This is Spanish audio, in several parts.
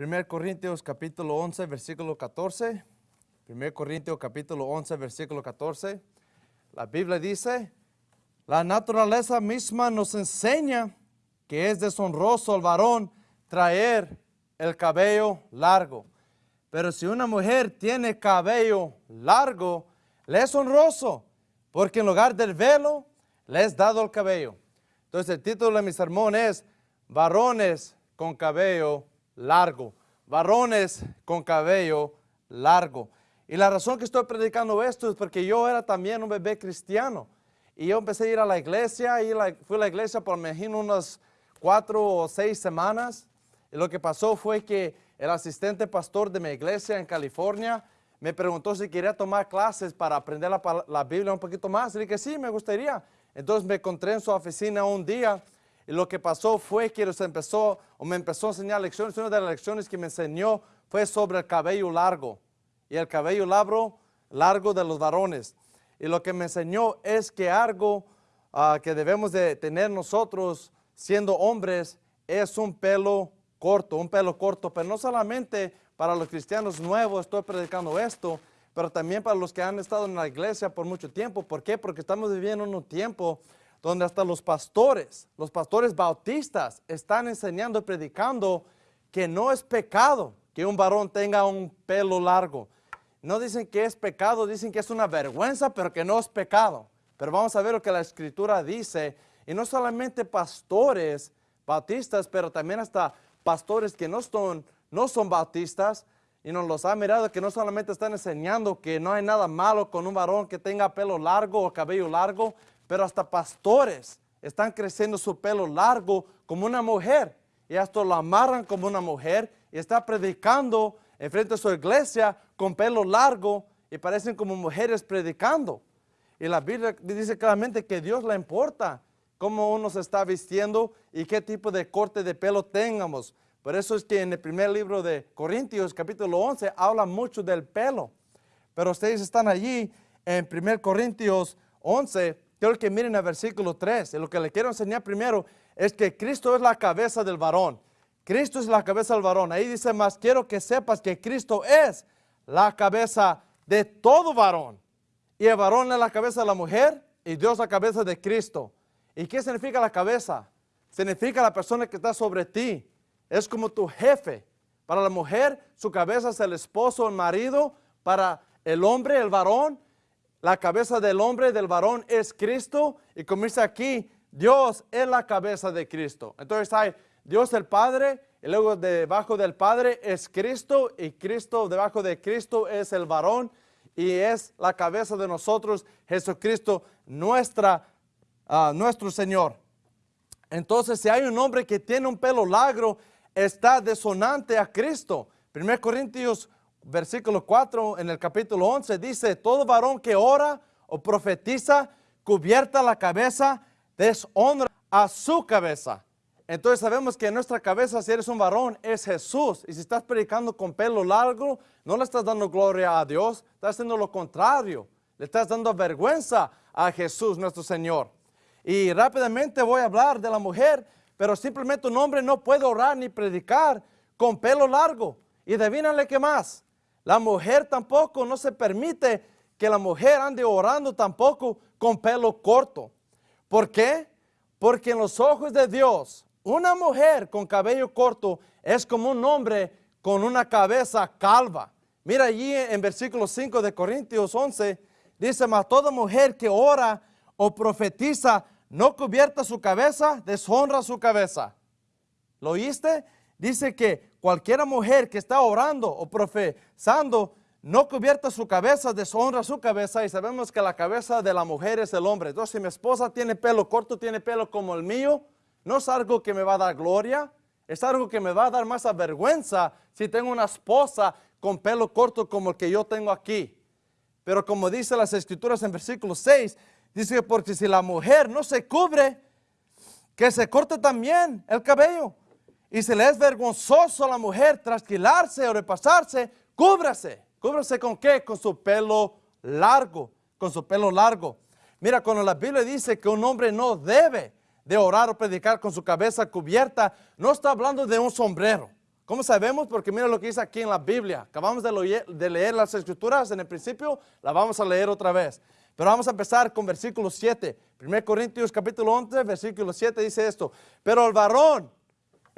1 Corintios capítulo 11, versículo 14. 1 Corintios capítulo 11, versículo 14. La Biblia dice, la naturaleza misma nos enseña que es deshonroso al varón traer el cabello largo. Pero si una mujer tiene cabello largo, le es honroso, porque en lugar del velo, le es dado el cabello. Entonces el título de mi sermón es, varones con cabello largo. Varones con cabello largo. Y la razón que estoy predicando esto es porque yo era también un bebé cristiano. Y yo empecé a ir a la iglesia, y fui a la iglesia por, me imagino, unas cuatro o seis semanas. Y lo que pasó fue que el asistente pastor de mi iglesia en California me preguntó si quería tomar clases para aprender la, la Biblia un poquito más. Y dije, sí, me gustaría. Entonces me encontré en su oficina un día y lo que pasó fue que empezó, o me empezó a enseñar lecciones. Una de las lecciones que me enseñó fue sobre el cabello largo y el cabello largo, largo de los varones. Y lo que me enseñó es que algo ah, que debemos de tener nosotros siendo hombres es un pelo corto, un pelo corto, pero no solamente para los cristianos nuevos estoy predicando esto, pero también para los que han estado en la iglesia por mucho tiempo. ¿Por qué? Porque estamos viviendo en un tiempo donde hasta los pastores, los pastores bautistas están enseñando y predicando que no es pecado que un varón tenga un pelo largo. No dicen que es pecado, dicen que es una vergüenza, pero que no es pecado. Pero vamos a ver lo que la Escritura dice. Y no solamente pastores bautistas, pero también hasta pastores que no son, no son bautistas. Y nos los ha mirado que no solamente están enseñando que no hay nada malo con un varón que tenga pelo largo o cabello largo, pero hasta pastores están creciendo su pelo largo como una mujer. Y hasta lo amarran como una mujer y está predicando en frente de su iglesia con pelo largo y parecen como mujeres predicando. Y la Biblia dice claramente que Dios le importa cómo uno se está vistiendo y qué tipo de corte de pelo tengamos. Por eso es que en el primer libro de Corintios, capítulo 11, habla mucho del pelo. Pero ustedes están allí en 1 Corintios 11, quiero que miren el versículo 3. Y lo que le quiero enseñar primero es que Cristo es la cabeza del varón. Cristo es la cabeza del varón. Ahí dice más, quiero que sepas que Cristo es la cabeza de todo varón. Y el varón es la cabeza de la mujer y Dios la cabeza de Cristo. ¿Y qué significa la cabeza? Significa la persona que está sobre ti. Es como tu jefe. Para la mujer, su cabeza es el esposo, el marido. Para el hombre, el varón, la cabeza del hombre, del varón es Cristo. Y dice aquí, Dios es la cabeza de Cristo. Entonces hay Dios el Padre, y luego debajo del Padre es Cristo, y Cristo debajo de Cristo es el varón, y es la cabeza de nosotros, Jesucristo, ah, nuestro Señor. Entonces, si hay un hombre que tiene un pelo largo, está desonante a Cristo. 1 Corintios, versículo 4, en el capítulo 11, dice, todo varón que ora o profetiza, cubierta la cabeza, deshonra a su cabeza. Entonces sabemos que en nuestra cabeza, si eres un varón, es Jesús. Y si estás predicando con pelo largo, no le estás dando gloria a Dios, estás haciendo lo contrario. Le estás dando vergüenza a Jesús, nuestro Señor. Y rápidamente voy a hablar de la mujer, pero simplemente un hombre no puede orar ni predicar con pelo largo. Y adivínale qué más. La mujer tampoco, no se permite que la mujer ande orando tampoco con pelo corto. ¿Por qué? Porque en los ojos de Dios, una mujer con cabello corto es como un hombre con una cabeza calva. Mira allí en versículo 5 de Corintios 11, dice, mas toda mujer que ora o profetiza no cubierta su cabeza, deshonra su cabeza. ¿Lo oíste? Dice que cualquier mujer que está orando o profetizando no cubierta su cabeza, deshonra su cabeza y sabemos que la cabeza de la mujer es el hombre. Entonces si mi esposa tiene pelo corto, tiene pelo como el mío, no es algo que me va a dar gloria, es algo que me va a dar más vergüenza si tengo una esposa con pelo corto como el que yo tengo aquí. Pero como dice las escrituras en versículo 6, dice que porque si la mujer no se cubre, que se corte también el cabello. Y si le es vergonzoso a la mujer trasquilarse o repasarse, cúbrase. ¿Cúbrase con qué? Con su pelo largo, con su pelo largo. Mira, cuando la Biblia dice que un hombre no debe de orar o predicar con su cabeza cubierta, no está hablando de un sombrero, ¿Cómo sabemos? Porque mira lo que dice aquí en la Biblia. Acabamos de, leer las escrituras en el principio, la vamos a leer otra vez. Pero vamos a empezar con versículo 7. 1 Corintios capítulo 11, versículo 7 dice esto. Pero el varón,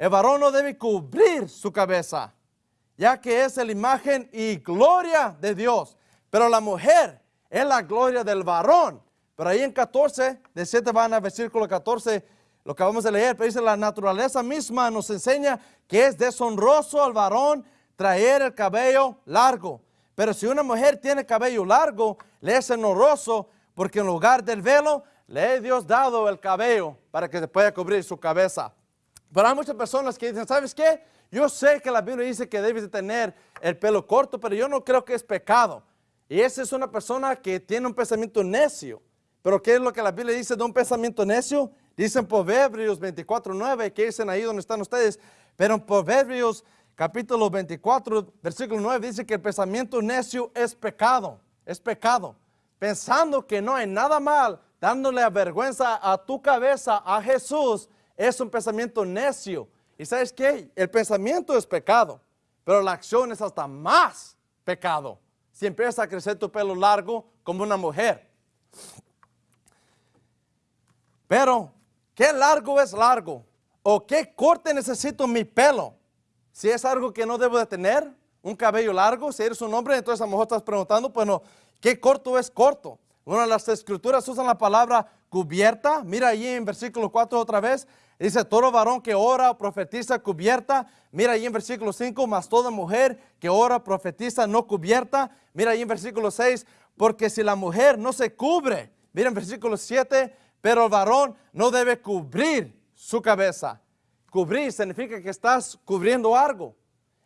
el varón no debe cubrir su cabeza, ya que es la imagen y gloria de Dios. Pero la mujer es la gloria del varón. Pero ahí en 14, de 7 van a versículo 14, lo que vamos a leer, pero dice la naturaleza misma nos enseña que es deshonroso al varón traer el cabello largo. Pero si una mujer tiene cabello largo, le es honroso porque en lugar del velo le he Dios dado el cabello para que se pueda cubrir su cabeza. Pero hay muchas personas que dicen, ¿sabes qué? Yo sé que la Biblia dice que debes de tener el pelo corto, pero yo no creo que es pecado. Y esa es una persona que tiene un pensamiento necio. Pero ¿qué es lo que la Biblia dice de un pensamiento necio? Dicen Proverbios 24.9, que dicen ahí donde están ustedes. Pero en Proverbios capítulo 24, versículo 9, dice que el pensamiento necio es pecado. Es pecado. Pensando que no hay nada mal, dándole vergüenza a tu cabeza, a Jesús, es un pensamiento necio. ¿Y sabes qué? El pensamiento es pecado, pero la acción es hasta más pecado. Si empiezas a crecer tu pelo largo como una mujer. Pero, ¿qué largo es largo? ¿O qué corte necesito mi pelo? Si es algo que no debo de tener, un cabello largo, si eres un hombre, entonces a lo mejor estás preguntando, bueno, ¿qué corto es corto? Bueno, las escrituras usan la palabra cubierta. Mira ahí en versículo 4 otra vez. Dice, todo varón que ora profetiza cubierta. Mira ahí en versículo 5, más toda mujer que ora profetiza no cubierta. Mira ahí en versículo 6, porque si la mujer no se cubre. Mira en versículo 7, pero el varón no debe cubrir su cabeza. Cubrir significa que estás cubriendo algo.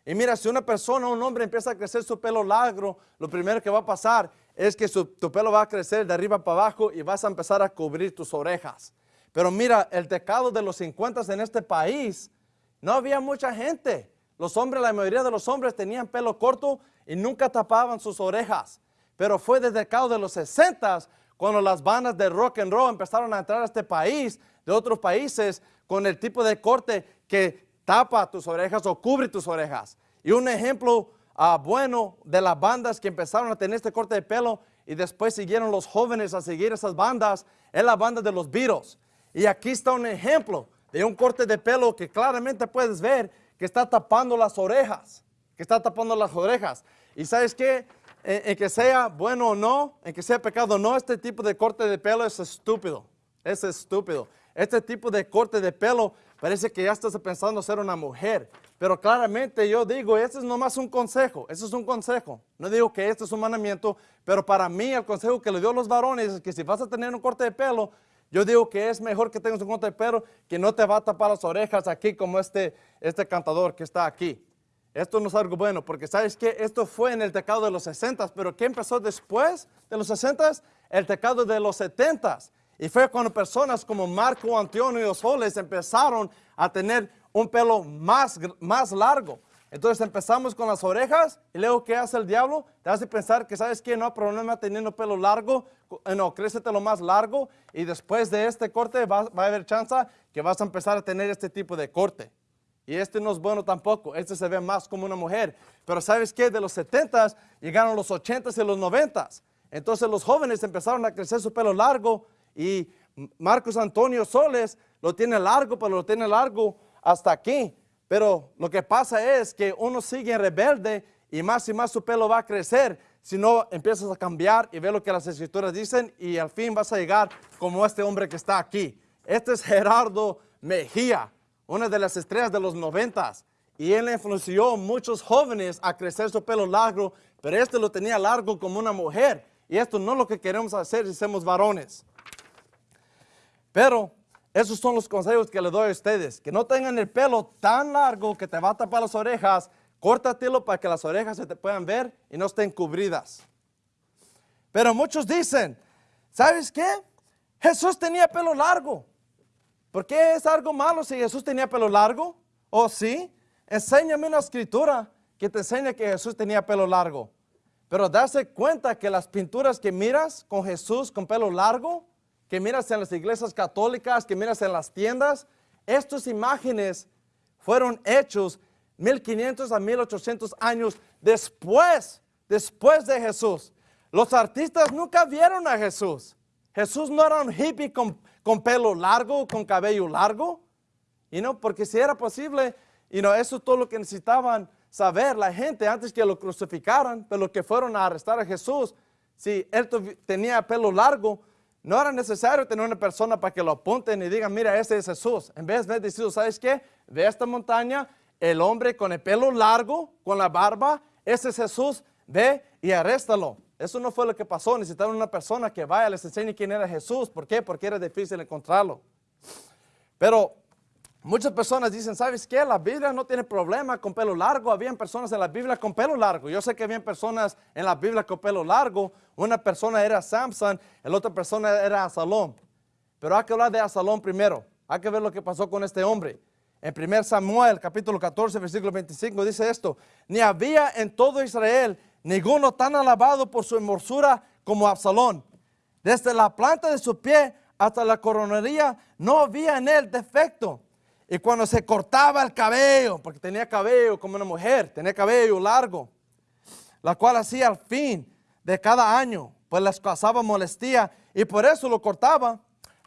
Y mira, si una persona, un hombre empieza a crecer su pelo largo, lo primero que va a pasar es que tu pelo va a crecer de arriba para abajo y vas a empezar a cubrir tus orejas. Pero mira, el tecado de los 50 en este país, no había mucha gente. Los hombres, la mayoría de los hombres tenían pelo corto y nunca tapaban sus orejas. Pero fue desde el tecado de los 60 cuando las bandas de rock and roll empezaron a entrar a este país, de otros países, con el tipo de corte que tapa tus orejas o cubre tus orejas. Y un ejemplo ah, bueno de las bandas que empezaron a tener este corte de pelo y después siguieron los jóvenes a seguir esas bandas, es la banda de los Beatles. Y aquí está un ejemplo de un corte de pelo que claramente puedes ver que está tapando las orejas, que está tapando las orejas. Y sabes qué, en, que sea bueno o no, en que sea pecado o no, este tipo de corte de pelo es estúpido. Es estúpido. Este tipo de corte de pelo parece que ya estás pensando ser una mujer. Pero claramente yo digo, este es nomás un consejo, este es un consejo. No digo que este es un mandamiento, pero para mí el consejo que le dio a los varones es que si vas a tener un corte de pelo, yo digo que es mejor que tengas un corte de pelo que no te va a tapar las orejas aquí como este, este cantador que está aquí. Esto no es algo bueno, porque sabes que esto fue en el tecado de los 60, pero ¿qué empezó después de los 60? El tecado de los 70. Y fue cuando personas como Marco Antonio Soles empezaron a tener un pelo más, más largo. Entonces empezamos con las orejas y luego ¿qué hace el diablo? Te hace pensar que sabes que no hay problema teniendo pelo largo, eh, no, lo más largo y después de este corte va, a haber chance que vas a empezar a tener este tipo de corte. Y este no es bueno tampoco, este se ve más como una mujer. Pero ¿sabes qué? De los 70 llegaron los 80s y los 90s. Entonces los jóvenes empezaron a crecer su pelo largo y Marcos Antonio Soles lo tiene largo, pero lo tiene largo hasta aquí. Pero lo que pasa es que uno sigue rebelde y más y más su pelo va a crecer. Si no, empiezas a cambiar y ve lo que las escrituras dicen y al fin vas a llegar como este hombre que está aquí. Este es Gerardo Mejía una de las estrellas de los noventas. Y él influenció a muchos jóvenes a crecer su pelo largo, pero este lo tenía largo como una mujer. Y esto no es lo que queremos hacer si somos varones. Pero esos son los consejos que le doy a ustedes. Que no tengan el pelo tan largo que te va a tapar las orejas. Córtatelo para que las orejas se te puedan ver y no estén cubridas. Pero muchos dicen, ¿sabes qué? Jesús tenía pelo largo. ¿Por qué es algo malo si Jesús tenía pelo largo? ¿O oh, sí? Enséñame una escritura que te enseñe que Jesús tenía pelo largo. Pero darse cuenta que las pinturas que miras con Jesús con pelo largo, que miras en las iglesias católicas, que miras en las tiendas, estas imágenes fueron hechos 1500 a 1800 años después, después de Jesús. Los artistas nunca vieron a Jesús. Jesús no era un hippie con, pelo largo, con cabello largo. Y no, porque si era posible, y no, eso es todo lo que necesitaban saber la gente antes que lo crucificaran, pero que fueron a arrestar a Jesús, si él tenía pelo largo, no era necesario tener una persona para que lo apunten y digan, mira, ese es Jesús. En vez de decir, ¿sabes qué? Ve esta montaña, el hombre con el pelo largo, con la barba, ese es Jesús, ve y arréstalo. Eso no fue lo que pasó, necesitaron una persona que vaya, les enseñe quién era Jesús. ¿Por qué? Porque era difícil encontrarlo. Pero muchas personas dicen, ¿sabes qué? La Biblia no tiene problema con pelo largo. Habían personas en la Biblia con pelo largo. Yo sé que habían personas en la Biblia con pelo largo. Una persona era Samson, la otra persona era Asalón. Pero hay que hablar de Asalón primero. Hay que ver lo que pasó con este hombre. En 1 Samuel, capítulo 14, versículo 25, dice esto. Ni había en todo Israel ninguno tan alabado por su hermosura como Absalón. Desde la planta de su pie hasta la coronería no había en él defecto. Y cuando se cortaba el cabello, porque tenía cabello como una mujer, tenía cabello largo, la cual hacía al fin de cada año, pues les causaba molestia y por eso lo cortaba,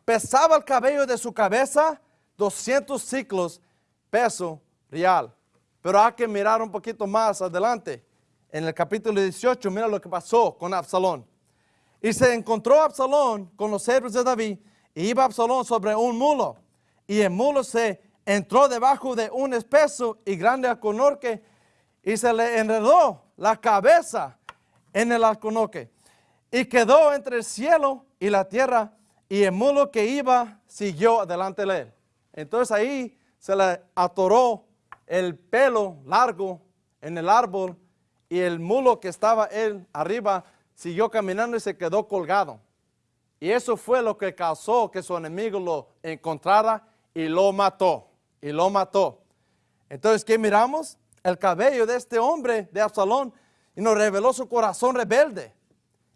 pesaba el cabello de su cabeza 200 ciclos, peso real. Pero hay que mirar un poquito más adelante en el capítulo 18, mira lo que pasó con Absalón. Y se encontró Absalón con los siervos de David, y iba Absalón sobre un mulo, y el mulo se entró debajo de un espeso y grande alcornoque, y se le enredó la cabeza en el alcornoque, y quedó entre el cielo y la tierra, y el mulo que iba siguió delante de él. Entonces ahí se le atoró el pelo largo en el árbol y el mulo que estaba él arriba siguió caminando y se quedó colgado. Y eso fue lo que causó que su enemigo lo encontrara y lo mató. Y lo mató. Entonces, ¿qué miramos? El cabello de este hombre de Absalón y nos reveló su corazón rebelde.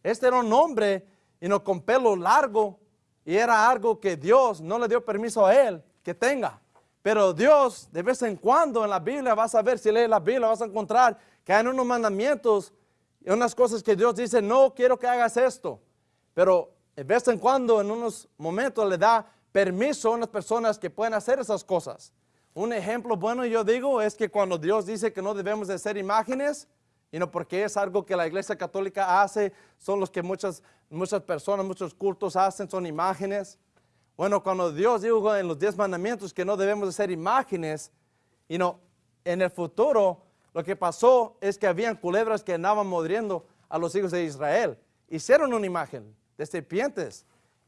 Este era un hombre y no con pelo largo y era algo que Dios no le dio permiso a él que tenga. Pero Dios, de vez en cuando en la Biblia vas a ver, si lees la Biblia vas a encontrar que hay unos mandamientos y unas cosas que Dios dice, no quiero que hagas esto. Pero de vez en cuando, en unos momentos, le da permiso a unas personas que pueden hacer esas cosas. Un ejemplo bueno, yo digo, es que cuando Dios dice que no debemos de hacer imágenes, y no porque es algo que la iglesia católica hace, son los que muchas, muchas personas, muchos cultos hacen, son imágenes. Bueno, cuando Dios dijo en los diez mandamientos que no debemos de hacer imágenes, y no, en el futuro lo que pasó es que habían culebras que andaban mordiendo a los hijos de Israel. Hicieron una imagen de serpientes.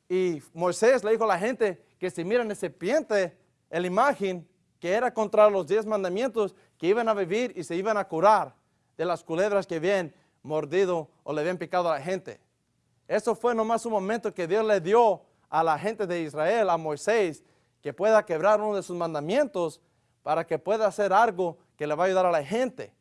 Y Moisés le dijo a la gente que si miran de serpiente, la imagen que era contra los diez mandamientos, que iban a vivir y se iban a curar de las culebras que habían mordido o le habían picado a la gente. Eso fue nomás un momento que Dios le dio a la gente de Israel, a Moisés, que pueda quebrar uno de sus mandamientos para que pueda hacer algo que le va a ayudar a la gente.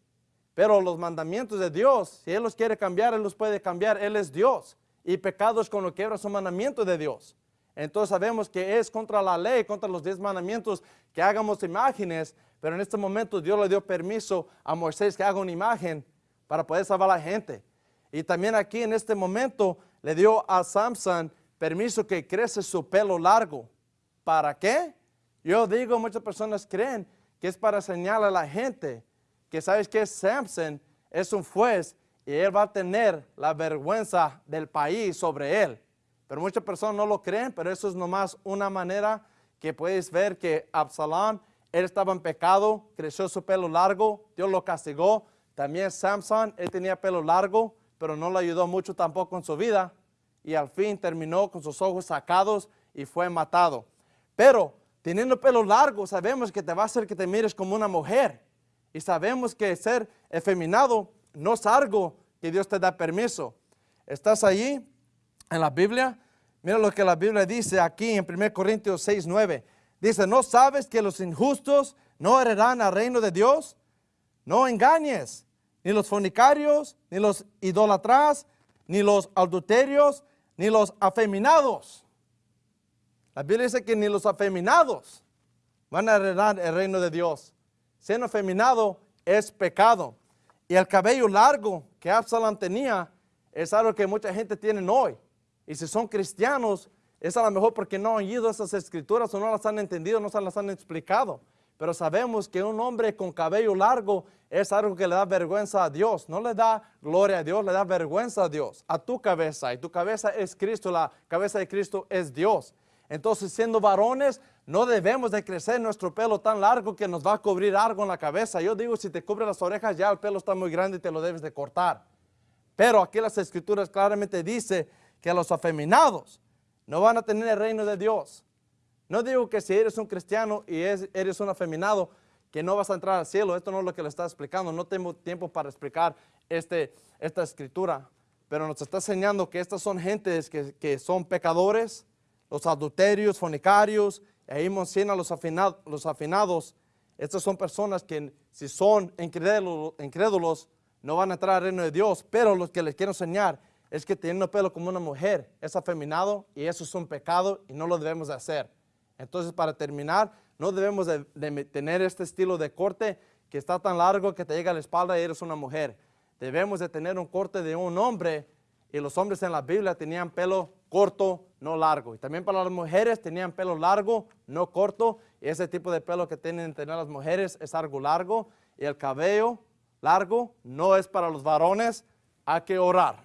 Pero los mandamientos de Dios, si Él los quiere cambiar, Él los puede cambiar. Él es Dios. Y pecados con lo que quebra son mandamientos de Dios. Entonces sabemos que es contra la ley, contra los diez mandamientos, que hagamos imágenes. Pero en este momento Dios le dio permiso a Moisés que haga una imagen para poder salvar a la gente. Y también aquí en este momento le dio a Samson permiso que crece su pelo largo. ¿Para qué? Yo digo, muchas personas creen que es para señalar a la gente que sabes que Samson es un juez y él va a tener la vergüenza del país sobre él. Pero muchas personas no lo creen, pero eso es nomás una manera que puedes ver que Absalón, él estaba en pecado, creció su pelo largo, Dios lo castigó. También Samson, él tenía pelo largo, pero no le ayudó mucho tampoco en su vida. Y al fin terminó con sus ojos sacados y fue matado. Pero Teniendo pelo largo, sabemos que te va a hacer que te mires como una mujer. Y sabemos que ser efeminado no es algo que Dios te da permiso. ¿Estás allí en la Biblia? Mira lo que la Biblia dice aquí en 1 Corintios 6, 9. Dice, ¿no sabes que los injustos no heredarán al reino de Dios? No engañes, ni los fornicarios, ni los idolatras, ni los adulterios, ni los afeminados la Biblia dice que ni los afeminados van a heredar el reino de Dios. siendo afeminado es pecado. Y el cabello largo que Absalom tenía es algo que mucha gente tiene hoy. Y si son cristianos, es a lo mejor porque no han oído esas escrituras o no las han entendido, no se las han explicado. Pero sabemos que un hombre con cabello largo es algo que le da vergüenza a Dios. No le da gloria a Dios, le da vergüenza a Dios, a tu cabeza. Y tu cabeza es Cristo, la cabeza de Cristo es Dios. Entonces, siendo varones, no debemos de crecer nuestro pelo tan largo que nos va a cubrir algo en la cabeza. Yo digo, si te cubre las orejas, ya el pelo está muy grande y te lo debes de cortar. Pero aquí las escrituras claramente dice que los afeminados no van a tener el reino de Dios. No digo que si eres un cristiano y eres un afeminado, que no vas a entrar al cielo. Esto no es lo que le está explicando. No tengo tiempo para explicar este, esta escritura. Pero nos está enseñando que estas son gentes que, que son pecadores, los adulterios, fornicarios, ahí menciona los, afinados, los afinados. Estas son personas que si son incrédulos, no van a entrar al reino de Dios. Pero lo que les quiero enseñar es que teniendo pelo como una mujer es afeminado y eso es un pecado y no lo debemos de hacer. Entonces, para terminar, no debemos de, tener este estilo de corte que está tan largo que te llega a la espalda y eres una mujer. Debemos de tener un corte de un hombre y los hombres en la Biblia tenían pelo corto, no largo. Y también para las mujeres tenían pelo largo, no corto. Y ese tipo de pelo que tienen tener las mujeres es algo largo. Y el cabello largo no es para los varones. Hay que orar.